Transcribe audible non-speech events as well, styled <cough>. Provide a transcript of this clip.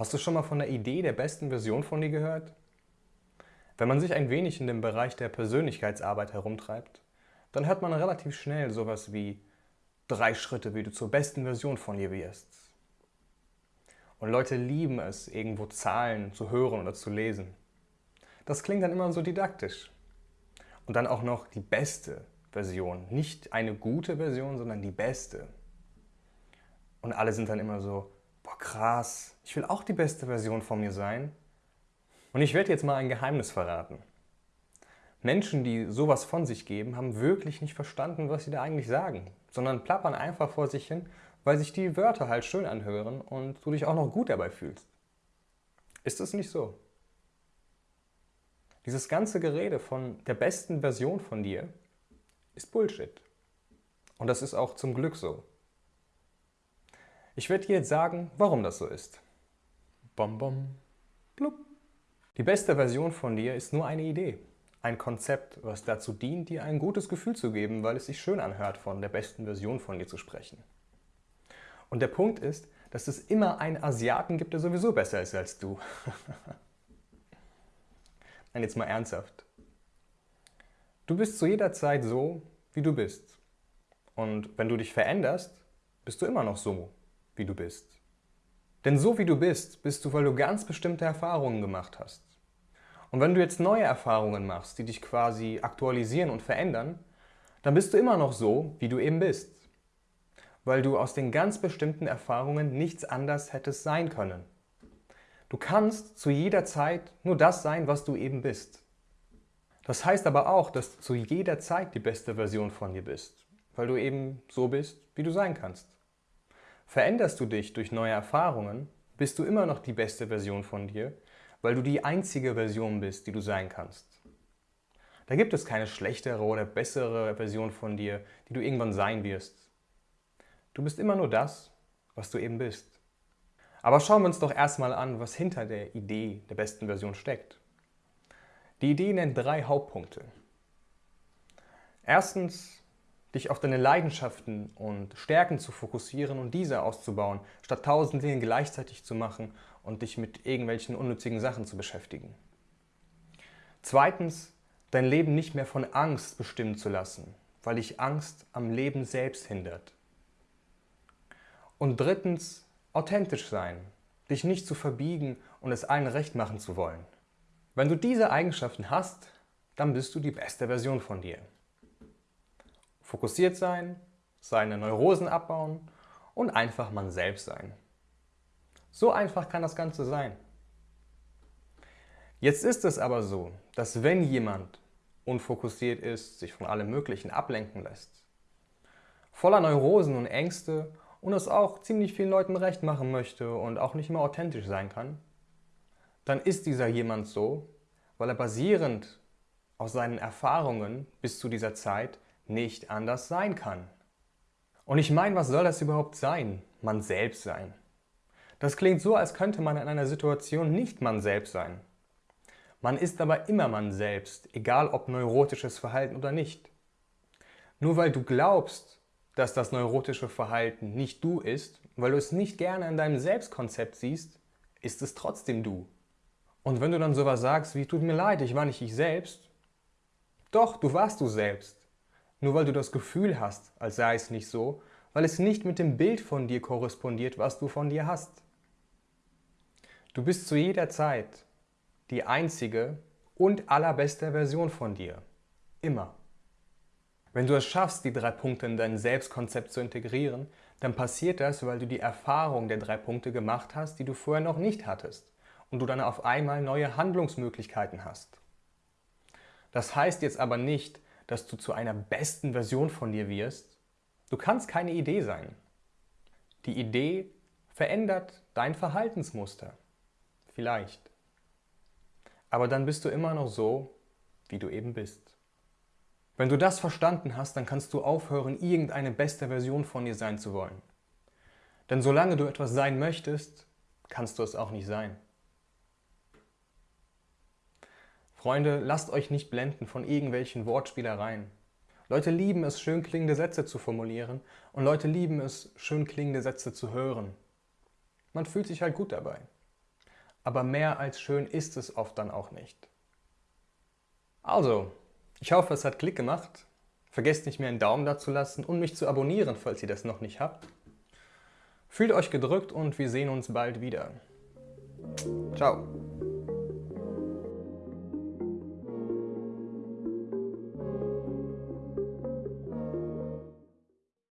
Hast du schon mal von der Idee der besten Version von dir gehört? Wenn man sich ein wenig in dem Bereich der Persönlichkeitsarbeit herumtreibt, dann hört man relativ schnell sowas wie drei Schritte, wie du zur besten Version von dir wirst. Und Leute lieben es, irgendwo Zahlen zu hören oder zu lesen. Das klingt dann immer so didaktisch. Und dann auch noch die beste Version. Nicht eine gute Version, sondern die beste. Und alle sind dann immer so, boah krass, ich will auch die beste Version von mir sein. Und ich werde jetzt mal ein Geheimnis verraten. Menschen, die sowas von sich geben, haben wirklich nicht verstanden, was sie da eigentlich sagen, sondern plappern einfach vor sich hin, weil sich die Wörter halt schön anhören und du dich auch noch gut dabei fühlst. Ist es nicht so? Dieses ganze Gerede von der besten Version von dir ist Bullshit. Und das ist auch zum Glück so. Ich werde dir jetzt sagen, warum das so ist. Bom, bom, blub. Die beste Version von dir ist nur eine Idee. Ein Konzept, was dazu dient, dir ein gutes Gefühl zu geben, weil es sich schön anhört, von der besten Version von dir zu sprechen. Und der Punkt ist, dass es immer einen Asiaten gibt, der sowieso besser ist als du. <laughs> Nein, jetzt mal ernsthaft. Du bist zu jeder Zeit so, wie du bist. Und wenn du dich veränderst, bist du immer noch so, wie du bist. Denn so wie du bist, bist du, weil du ganz bestimmte Erfahrungen gemacht hast. Und wenn du jetzt neue Erfahrungen machst, die dich quasi aktualisieren und verändern, dann bist du immer noch so, wie du eben bist. Weil du aus den ganz bestimmten Erfahrungen nichts anders hättest sein können. Du kannst zu jeder Zeit nur das sein, was du eben bist. Das heißt aber auch, dass du zu jeder Zeit die beste Version von dir bist, weil du eben so bist, wie du sein kannst. Veränderst du dich durch neue Erfahrungen, bist du immer noch die beste Version von dir, weil du die einzige Version bist, die du sein kannst. Da gibt es keine schlechtere oder bessere Version von dir, die du irgendwann sein wirst. Du bist immer nur das, was du eben bist. Aber schauen wir uns doch erstmal an, was hinter der Idee der besten Version steckt. Die Idee nennt drei Hauptpunkte. Erstens dich auf deine Leidenschaften und Stärken zu fokussieren und diese auszubauen, statt tausend Dinge gleichzeitig zu machen und dich mit irgendwelchen unnützigen Sachen zu beschäftigen. Zweitens, dein Leben nicht mehr von Angst bestimmen zu lassen, weil dich Angst am Leben selbst hindert. Und drittens, authentisch sein, dich nicht zu verbiegen und es allen recht machen zu wollen. Wenn du diese Eigenschaften hast, dann bist du die beste Version von dir. Fokussiert sein, seine Neurosen abbauen und einfach man selbst sein. So einfach kann das Ganze sein. Jetzt ist es aber so, dass wenn jemand unfokussiert ist, sich von allem Möglichen ablenken lässt, voller Neurosen und Ängste und es auch ziemlich vielen Leuten recht machen möchte und auch nicht mehr authentisch sein kann, dann ist dieser jemand so, weil er basierend auf seinen Erfahrungen bis zu dieser Zeit nicht anders sein kann. Und ich meine, was soll das überhaupt sein? Man selbst sein. Das klingt so, als könnte man in einer Situation nicht man selbst sein. Man ist aber immer man selbst, egal ob neurotisches Verhalten oder nicht. Nur weil du glaubst, dass das neurotische Verhalten nicht du ist, weil du es nicht gerne in deinem Selbstkonzept siehst, ist es trotzdem du. Und wenn du dann sowas sagst wie, tut mir leid, ich war nicht ich selbst, doch, du warst du selbst. Nur weil du das Gefühl hast, als sei es nicht so, weil es nicht mit dem Bild von dir korrespondiert, was du von dir hast. Du bist zu jeder Zeit die einzige und allerbeste Version von dir. Immer. Wenn du es schaffst, die drei Punkte in dein Selbstkonzept zu integrieren, dann passiert das, weil du die Erfahrung der drei Punkte gemacht hast, die du vorher noch nicht hattest und du dann auf einmal neue Handlungsmöglichkeiten hast. Das heißt jetzt aber nicht, dass du zu einer besten Version von dir wirst, du kannst keine Idee sein. Die Idee verändert dein Verhaltensmuster. Vielleicht. Aber dann bist du immer noch so, wie du eben bist. Wenn du das verstanden hast, dann kannst du aufhören, irgendeine beste Version von dir sein zu wollen. Denn solange du etwas sein möchtest, kannst du es auch nicht sein. Freunde, lasst euch nicht blenden von irgendwelchen Wortspielereien. Leute lieben es, schön klingende Sätze zu formulieren und Leute lieben es, schön klingende Sätze zu hören. Man fühlt sich halt gut dabei. aber mehr als schön ist es oft dann auch nicht. Also, ich hoffe, es hat Klick gemacht. Vergesst nicht, mir einen Daumen da zu lassen und mich zu abonnieren, falls ihr das noch nicht habt. Fühlt euch gedrückt und wir sehen uns bald wieder. Ciao.